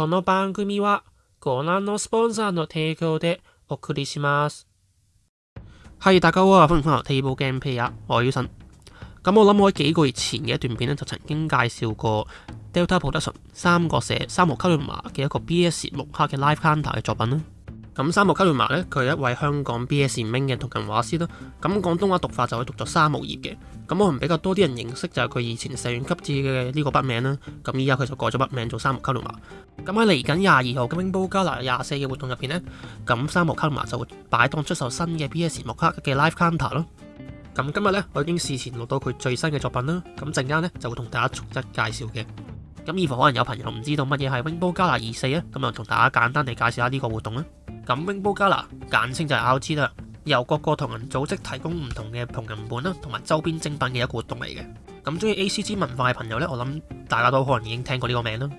この番組はご覧のスポンサーの提供でお送りします。係大家好啊，歡迎翻嚟《Table Game Play》啊，我係 Uson。咁我諗我喺幾個月前嘅一段片咧，就曾經介紹過 Delta Production 三個社三毛卡倫馬嘅一個 BS 龍蝦嘅 Live Counter 嘅作品啦。咁三木卡路瑪咧，佢一位香港 B.S.Ming 嘅同人畫師啦。咁廣東話讀法就可讀作三木叶嘅。咁我唔比較多啲人認識就係佢以前社员級字嘅呢個筆名啦。咁依家佢就改咗筆名做三木卡路瑪。咁喺嚟緊廿二號嘅 w i n 加拿廿四嘅活動入边呢，咁三木卡路瑪就會擺檔出售新嘅 B.S. 木卡嘅 live counter 咯。咁今日呢，我已經事前录到佢最新嘅作品啦。咁陣間呢，就會同大家逐一介紹嘅。咁以乎可能有朋友唔知道乜嘢係 Wingbo 加拿二四啊，咁就同大家簡單地介紹下呢個活動啦。咁《永保加 a 簡稱就係《考資》啦，由各個同人組織提供唔同嘅同人本啦，同埋周邊精品嘅一個活動嚟嘅。咁中意 A.C.G 文化嘅朋友呢，我諗大家都可能已經聽過呢個名啦。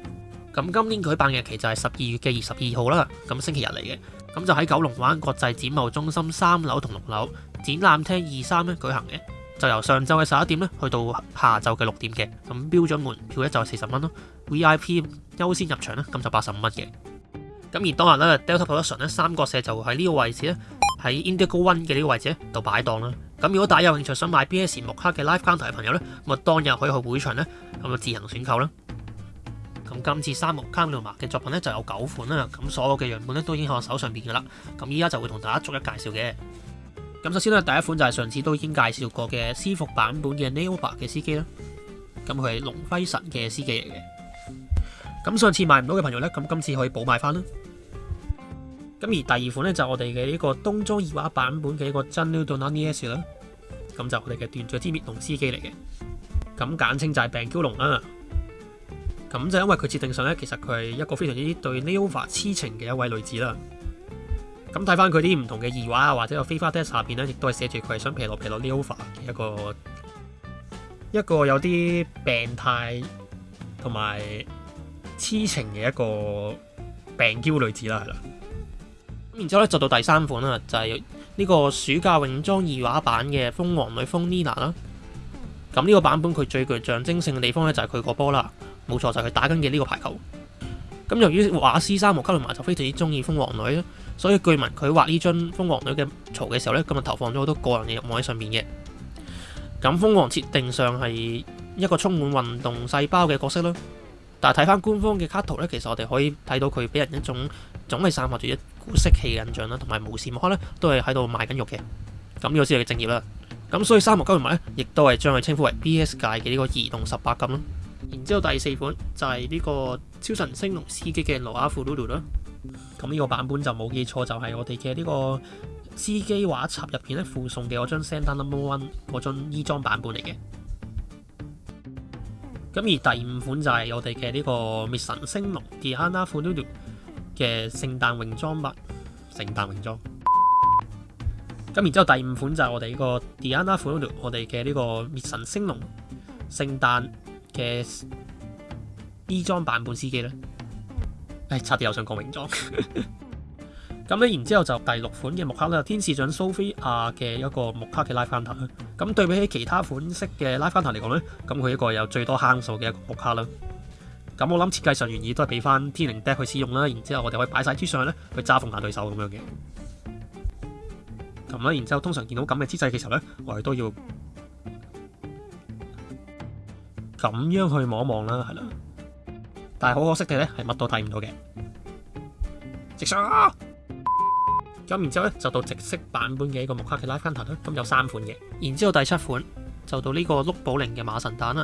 咁今年舉辦嘅日期就係十二月嘅二十二號啦，咁星期日嚟嘅。咁就喺九龍灣國際展覽中心三樓同六樓展覽廳二三咧舉行嘅。就由上晝嘅十一點咧，去到下晝嘅六點嘅。咁標准門票咧就係四十蚊咯，V.I.P 優先入場咧咁就八十五蚊嘅。咁而當日咧，Delta Production 咧，三角社就喺呢個位置咧，喺 Indigo One 嘅呢個位置咧，度擺檔啦。咁如果大家有興趣想買 BS 木刻嘅 live c o u n t e r 嘅朋友咧，咁啊當日可以去會場咧，咁啊自行選購啦。咁今次三木卡奴麻嘅作品咧就有九款啦。咁所有嘅樣本咧都已經喺我手上邊噶啦。咁依家就會同大家逐一介紹嘅。咁首先咧，第一款就係上次都已經介紹過嘅私服版本嘅 n e o b a 嘅司機啦。咁佢係龍輝神嘅司機嚟嘅。咁上次買唔到嘅朋友咧，咁今次可以補買翻啦。咁而第二款咧就我哋嘅呢個東装二話版本嘅一個《n e w d o Nanias》啦，咁就我哋嘅断序之滅龍司機嚟嘅，咁簡稱就係病娇龍啦。咁就因為佢設定上咧，其實佢係一個非常之對 n e o v a 痴情嘅一位女子啦。咁睇翻佢啲唔同嘅二話啊，或者個 f l a t e s t 下边咧，亦都係寫住佢係想皮落皮落 n e o v a 嘅一個一個有啲病態同埋痴情嘅一個病娇女子啦，係啦。然之后咧就到第三款啦，就系呢个暑假泳装二画版嘅蜂王女 n i n a 啦。咁呢个版本佢最具象征性嘅地方咧就系佢个波啦，冇错就系佢打紧嘅呢个排球。咁由于画师三毛卡里馬就非常之中意蜂王女，所以据闻佢画呢張蜂王女嘅槽嘅时候咧，今日投放咗好多个人嘅入望喺上面嘅。咁蜂王设定上系一个充满运动细胞嘅角色啦。但系睇翻官方嘅卡图咧，其实我哋可以睇到佢俾人一种。总系散发住一股色气印象啦，同埋无时无刻咧都系喺度卖紧肉嘅，咁呢个先系嘅正业啦。咁所以三木金人埋咧，亦都系将佢称呼为 b s 界嘅呢个移动十八禁啦。然之后第四款就系呢个超神星龙司机嘅罗亞富鲁鲁啦。咁呢个版本就冇记错就系我哋嘅呢个司机画集入边咧附送嘅我张 send number one 嗰張衣装版本嚟嘅。咁而第五款就系我哋嘅呢个灭神星龙迪安娜库鲁嘅聖誕泳裝物，聖誕泳裝。咁然之後第五款就係我哋呢個 Diana 服装，我哋嘅呢個滅神星龍聖誕嘅衣裝版本司機咧。唉，差啲又想講泳裝。咁咧，然之後就第六款嘅木卡啦，天使長 Sophia 嘅一個木卡嘅拉翻頭。咁對比起其他款式嘅拉翻頭嚟講咧，咁佢一個有最多坑數嘅一個木卡啦。咁我谂设计上原意都系俾翻天灵蛋去使用啦，然之后我哋可以摆晒之上咧去揸逢下对手咁样嘅。咁啦，然之后通常见到咁嘅姿势嘅时候咧，我哋都要咁样去望一望啦，系啦。但系好可惜嘅咧，系乜都睇唔到嘅。直上咁，然之后咧就到直式版本嘅一个木克奇拉芬头啦，咁有三款嘅。然之后第七款就到呢个碌宝灵嘅马神蛋啦。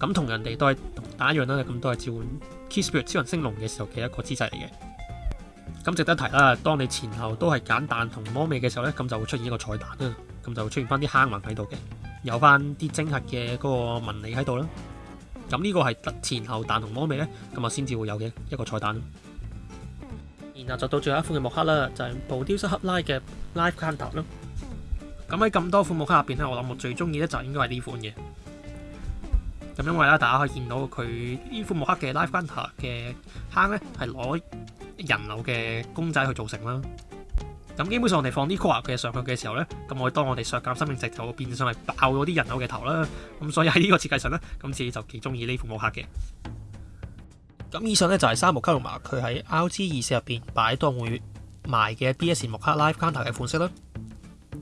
咁同人哋都系打一樣啦，咁都係召 k i s s p i r t 超人星龍嘅時候嘅一個姿勢嚟嘅。咁值得提啦，當你前後都係揀蛋同魔味嘅時候咧，咁就會出現一個彩蛋啦。咁就出現翻啲坑纹喺度嘅，有翻啲晶核嘅嗰個紋理喺度啦。咁呢個係前後蛋同魔味咧，咁啊先至會有嘅一個彩蛋然後就到最後一款嘅木刻啦，就係布雕斯克拉嘅 Live Card 啦。咁喺咁多款木刻入边咧，我諗我最中意咧就應該係呢款嘅。咁因為咧，大家可以見到佢呢副木刻嘅 Life Counter 嘅坑咧，係攞人偶嘅公仔去做成啦。咁基本上我哋放啲 core 嘅上去嘅時候咧，咁我當我哋削減生命值就變相係爆咗啲人偶嘅頭啦。咁所以喺呢個設計上咧，咁自己就幾中意呢副木刻嘅。咁以上咧就係三木卡龍馬佢喺 RG 二四入邊擺當會賣嘅 BS 木刻 Life Counter 嘅款式啦。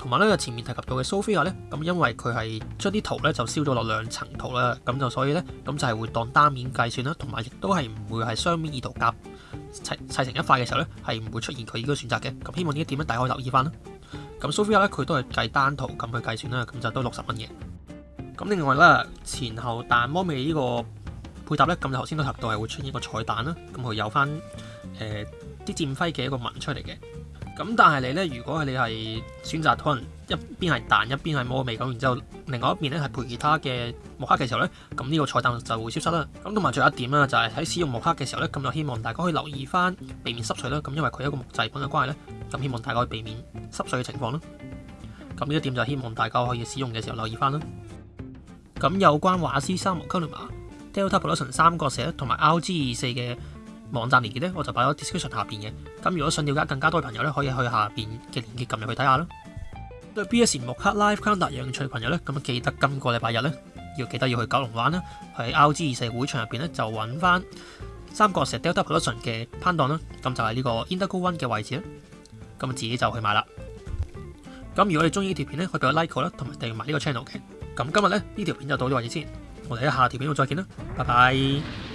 同埋咧，前面提及到嘅 s o f i a 咧，咁因為佢系將啲圖咧就燒咗落兩層圖啦，咁就所以咧，咁就係會當單面計算啦，同埋亦都係唔會係雙面二圖夾砌砌成一塊嘅時候咧，係唔會出現佢呢個選擇嘅。咁希望呢一點咧，大家可以留意翻啦。咁 s o f i a 咧，佢都係計單圖咁去計算啦，咁就都六十蚊嘅。咁另外啦，前後蛋魔味呢個配搭咧，咁日頭先都提到係會出一個彩蛋啦，咁佢有翻誒啲戰輝嘅一個紋出嚟嘅。咁但系你咧，如果系你系选择可能一边系彈一边系摸味咁，然之后另外一边咧系配其他嘅木刻嘅时候咧，咁呢个菜单就会消失啦。咁同埋仲有一点啦，就系喺使用木刻嘅时候咧，咁就希望大家可以留意翻，避免湿水啦。咁因为佢一个木制品嘅关系咧，咁希望大家可以避免湿水嘅情况啦。咁呢一点就希望大家可以使用嘅时候留意翻啦。咁有关畫师三木 culma delta production 三角石同埋 l g 二四嘅。網站連結咧，我就擺咗 discussion 下邊嘅。咁如果想了解更加多嘅朋友咧，可以去下邊嘅連結撳入去睇下啦。對 BS 木克 live Calendar 有養趣嘅朋友咧，咁記得今個禮拜日咧，要記得要去九龍灣啦，喺 l g 二四會場入邊咧就揾翻三角石 Double Production 嘅攤檔啦。咁就係呢個 Indigo One 嘅位置啦。咁自己就去買啦。咁如果你中意呢條片咧，可以俾个 like 啦，同埋訂埋呢個 channel 嘅。咁今日咧呢條片就到咗位置先，我哋喺下條片度再見啦，拜拜。